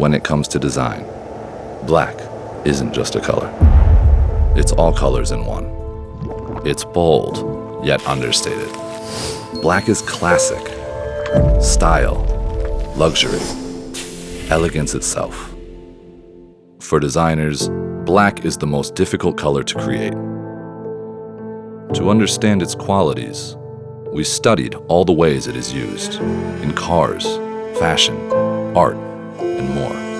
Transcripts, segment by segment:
when it comes to design. Black isn't just a color. It's all colors in one. It's bold, yet understated. Black is classic, style, luxury, elegance itself. For designers, black is the most difficult color to create. To understand its qualities, we studied all the ways it is used in cars, fashion, art, and more.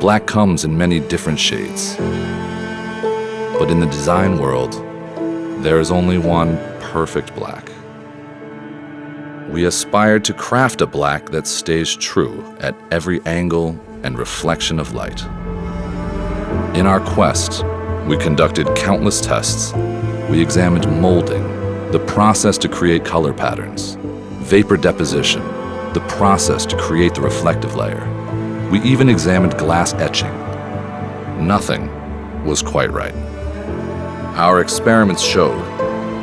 Black comes in many different shades. But in the design world, there is only one perfect black. We aspire to craft a black that stays true at every angle and reflection of light. In our quest, we conducted countless tests. We examined molding, the process to create color patterns, vapor deposition, the process to create the reflective layer. We even examined glass etching. Nothing was quite right. Our experiments showed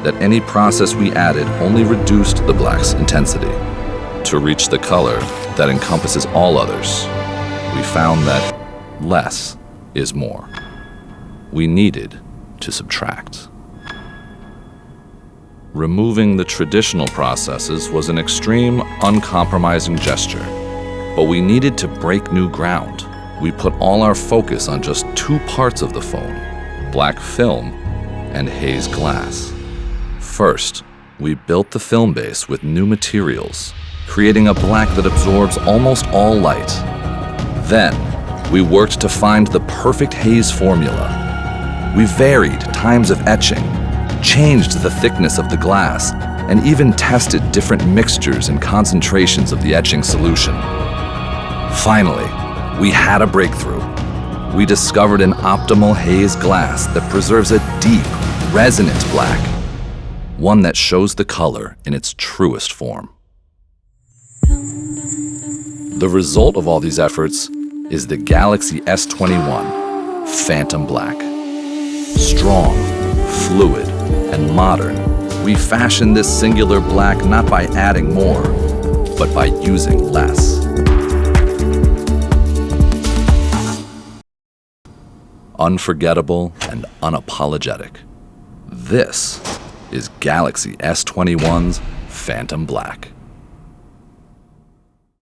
that any process we added only reduced the black's intensity. To reach the color that encompasses all others, we found that less is more we needed to subtract. Removing the traditional processes was an extreme, uncompromising gesture, but we needed to break new ground. We put all our focus on just two parts of the phone, black film and haze glass. First, we built the film base with new materials, creating a black that absorbs almost all light. Then, we worked to find the perfect haze formula we varied times of etching, changed the thickness of the glass, and even tested different mixtures and concentrations of the etching solution. Finally, we had a breakthrough. We discovered an optimal haze glass that preserves a deep, resonant black, one that shows the color in its truest form. The result of all these efforts is the Galaxy S21 Phantom Black. Strong, fluid, and modern, we fashion this singular black not by adding more, but by using less. Unforgettable and unapologetic. This is Galaxy S21's Phantom Black.